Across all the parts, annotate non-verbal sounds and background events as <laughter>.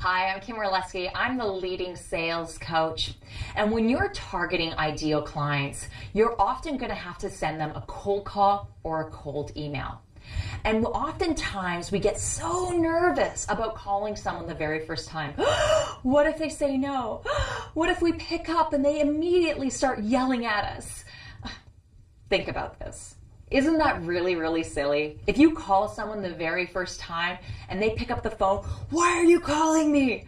Hi, I'm Kim Orlesky. I'm the leading sales coach. And when you're targeting ideal clients, you're often going to have to send them a cold call or a cold email. And oftentimes we get so nervous about calling someone the very first time. <gasps> what if they say no? <gasps> What if we pick up and they immediately start yelling at us? <sighs> Think about this. Isn't that really, really silly? If you call someone the very first time and they pick up the phone, why are you calling me?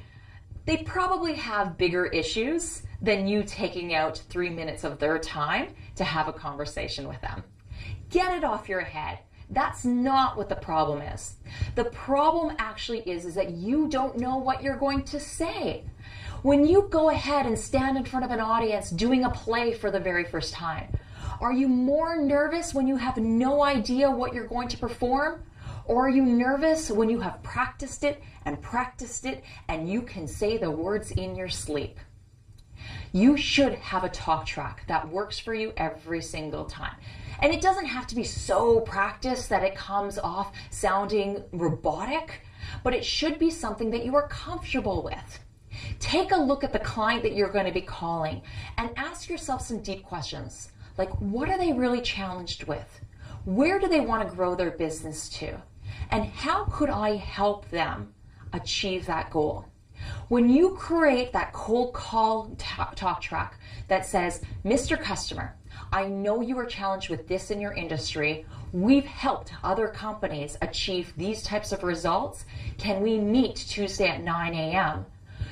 They probably have bigger issues than you taking out three minutes of their time to have a conversation with them. Get it off your head. That's not what the problem is. The problem actually is, is that you don't know what you're going to say. When you go ahead and stand in front of an audience doing a play for the very first time, are you more nervous when you have no idea what you're going to perform? Or are you nervous when you have practiced it and practiced it and you can say the words in your sleep? You should have a talk track that works for you every single time. And it doesn't have to be so practiced that it comes off sounding robotic, but it should be something that you are comfortable with. Take a look at the client that you're going to be calling and ask yourself some deep questions. Like, what are they really challenged with? Where do they want to grow their business to? And how could I help them achieve that goal? When you create that cold call talk track that says, Mr. Customer, I know you are challenged with this in your industry. We've helped other companies achieve these types of results. Can we meet Tuesday at 9 a.m.?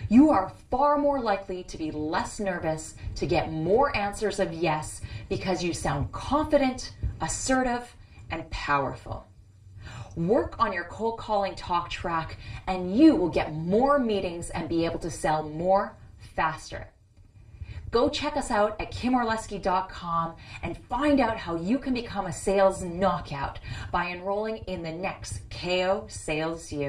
You are far more likely to be less nervous, to get more answers of yes, because you sound confident, assertive, and powerful. Work on your cold calling talk track, and you will get more meetings and be able to sell more faster. Go check us out at kimorlesky.com and find out how you can become a sales knockout by enrolling in the next KO Sales U.